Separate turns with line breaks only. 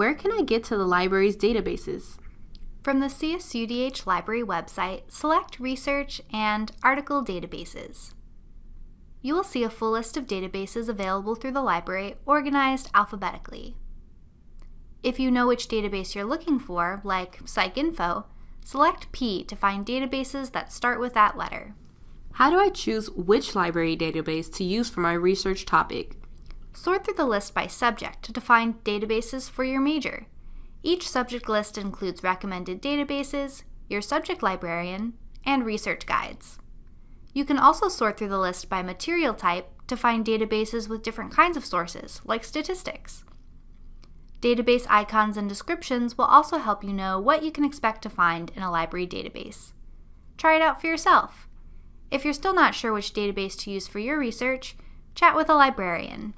Where can I get to the library's databases?
From the CSUDH Library website, select Research and Article Databases. You will see a full list of databases available through the library organized alphabetically. If you know which database you're looking for, like PsycInfo, select P to find databases that start with that letter.
How do I choose which library database to use for my research topic?
Sort through the list by subject to find databases for your major. Each subject list includes recommended databases, your subject librarian, and research guides. You can also sort through the list by material type to find databases with different kinds of sources, like statistics. Database icons and descriptions will also help you know what you can expect to find in a library database. Try it out for yourself. If you're still not sure which database to use for your research, chat with a librarian.